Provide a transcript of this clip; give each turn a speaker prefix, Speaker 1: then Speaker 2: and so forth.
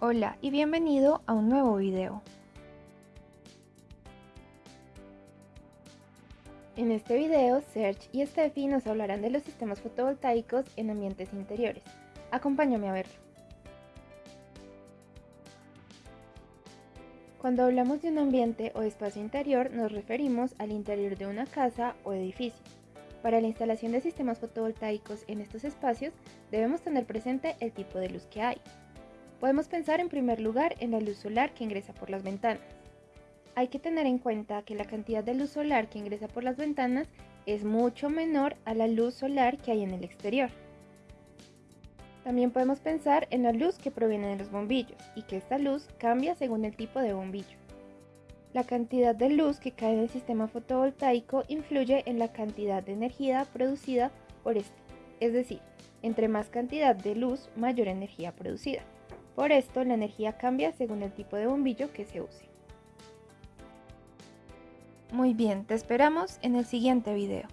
Speaker 1: Hola y bienvenido a un nuevo video. En este video, Serge y Steffi nos hablarán de los sistemas fotovoltaicos en ambientes interiores. Acompáñame a verlo. Cuando hablamos de un ambiente o espacio interior, nos referimos al interior de una casa o edificio. Para la instalación de sistemas fotovoltaicos en estos espacios, debemos tener presente el tipo de luz que hay. Podemos pensar en primer lugar en la luz solar que ingresa por las ventanas. Hay que tener en cuenta que la cantidad de luz solar que ingresa por las ventanas es mucho menor a la luz solar que hay en el exterior. También podemos pensar en la luz que proviene de los bombillos y que esta luz cambia según el tipo de bombillo. La cantidad de luz que cae en el sistema fotovoltaico influye en la cantidad de energía producida por este, es decir, entre más cantidad de luz, mayor energía producida. Por esto, la energía cambia según el tipo de bombillo que se use. Muy bien, te esperamos en el siguiente video.